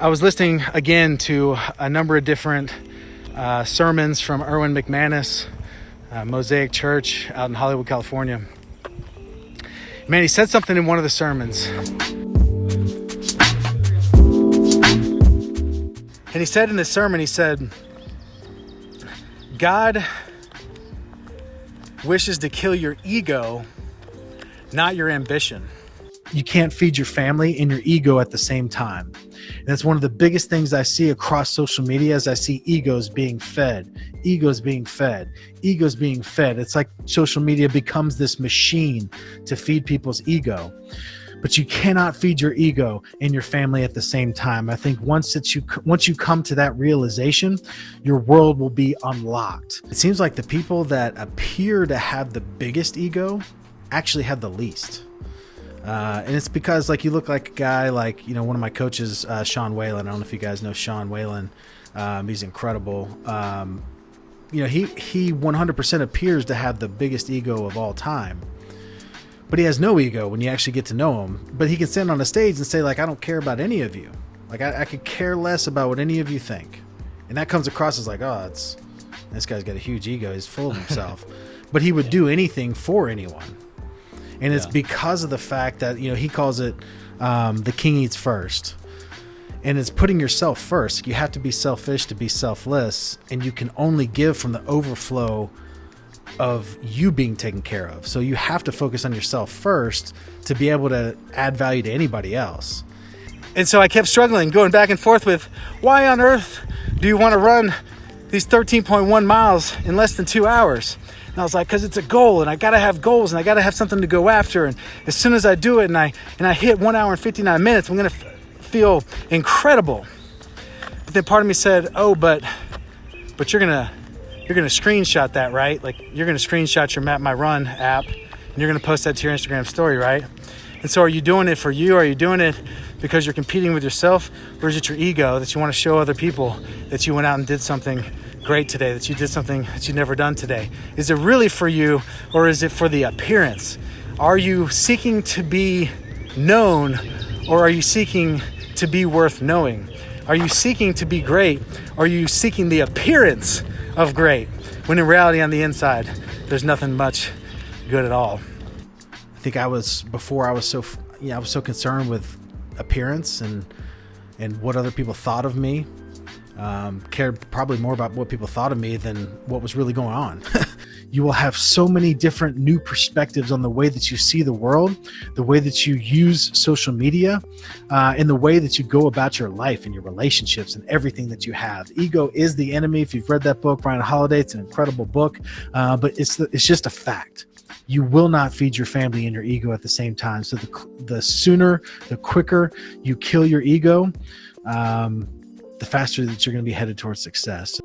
I was listening again to a number of different uh, sermons from Erwin McManus, uh, Mosaic Church out in Hollywood, California. Man, he said something in one of the sermons. And he said in this sermon, he said, God wishes to kill your ego, not your ambition. You can't feed your family and your ego at the same time. And that's one of the biggest things I see across social media as I see egos being fed, egos being fed, egos being fed. It's like social media becomes this machine to feed people's ego but you cannot feed your ego and your family at the same time. I think once that you once you come to that realization, your world will be unlocked. It seems like the people that appear to have the biggest ego actually have the least. Uh, and it's because like you look like a guy like you know one of my coaches uh, Sean Whalen. I don't know if you guys know Sean Whalen. Um, he's incredible. Um, you know he he 100% appears to have the biggest ego of all time but he has no ego when you actually get to know him. But he can stand on a stage and say, like, I don't care about any of you. Like, I, I could care less about what any of you think. And that comes across as like, oh, it's this guy's got a huge ego. He's full of himself. but he would do anything for anyone. And it's yeah. because of the fact that, you know, he calls it um, the king eats first. And it's putting yourself first. You have to be selfish to be selfless. And you can only give from the overflow of you being taken care of. So you have to focus on yourself first to be able to add value to anybody else. And so I kept struggling, going back and forth with why on earth do you want to run these 13.1 miles in less than two hours? And I was like, because it's a goal, and I gotta have goals, and I gotta have something to go after. And as soon as I do it, and I and I hit one hour and 59 minutes, I'm gonna f- feel incredible. But then part of me said, oh, but but you're gonna you're to screenshot that, right? Like you're to screenshot your Map My Run app and you're to post that to your Instagram story, right? And so are you doing it for you? Are you doing it because you're competing with yourself? Or is it your ego that you want to show other people that you went out and did something great today, that you did something that you've never done today? Is it really for you or is it for the appearance? Are you seeking to be known or are you seeking to be worth knowing? Are you seeking to be great? Or are you seeking the appearance of great, when in reality on the inside, there's nothing much good at all. I think I was before I was so yeah I was so concerned with appearance and and what other people thought of me. Um, cared probably more about what people thought of me than what was really going on. you will have so many different new perspectives on the way that you see the world, the way that you use social media, uh, and the way that you go about your life and your relationships and everything that you have. Ego is the enemy. If you've read that book, Ryan Holiday, it's an incredible book, uh, but it's the, it's just a fact. You will not feed your family and your ego at the same time. So the the sooner, the quicker you kill your ego. Um, the faster that you're going to be headed towards success.